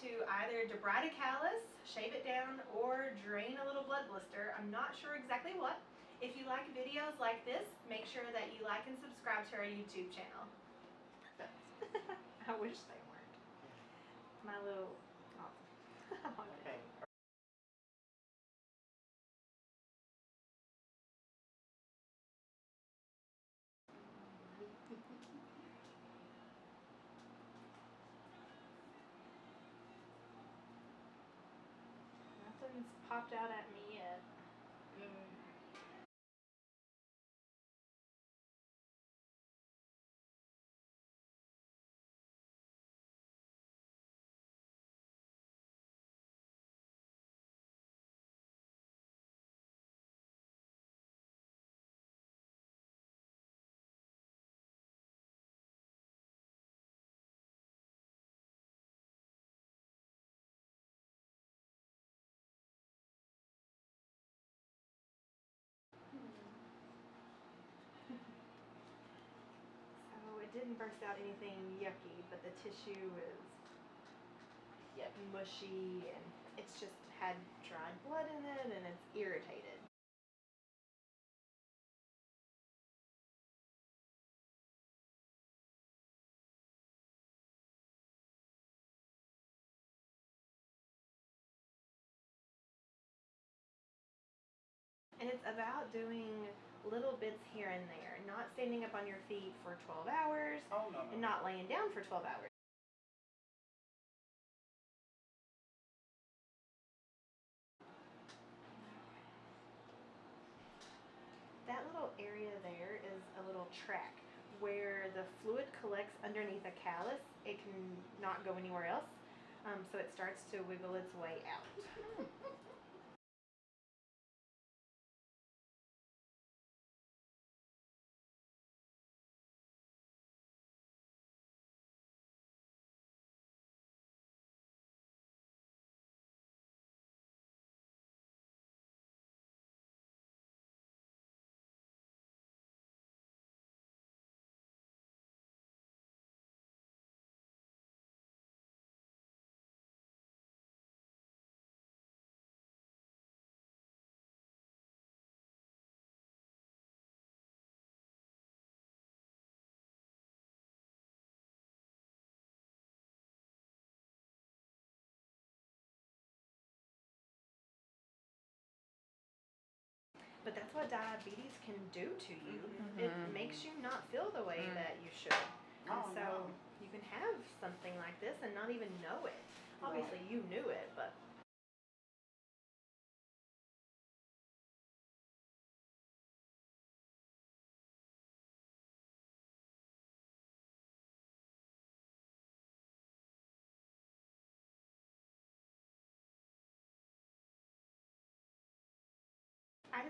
to either debride a callus, shave it down, or drain a little blood blister. I'm not sure exactly what. If you like videos like this, make sure that you like and subscribe to our YouTube channel. I wish they weren't. My little. Oh. Okay. Nothing's popped out at me yet. Mm. Didn't burst out anything yucky, but the tissue is Yep. mushy and it's just had dried blood in it and it's irritated. And it's about doing little bits here and there, not standing up on your feet for 12 hours Oh, no, no. and not laying down for 12 hours. That little area there is a little track where the fluid collects underneath a callus. It can not go anywhere else. Um, so it starts to wiggle its way out. what diabetes can do to you. It mm-hmm. Mm-hmm. makes you not feel the way mm-hmm. that you should. And Oh, so no. you can have something like this and not even know it. Obviously, you knew it, but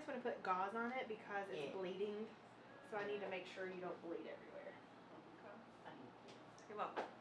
just want to put gauze on it because it's Yeah. bleeding. So I need to make sure you don't bleed everywhere. Okay. You're welcome.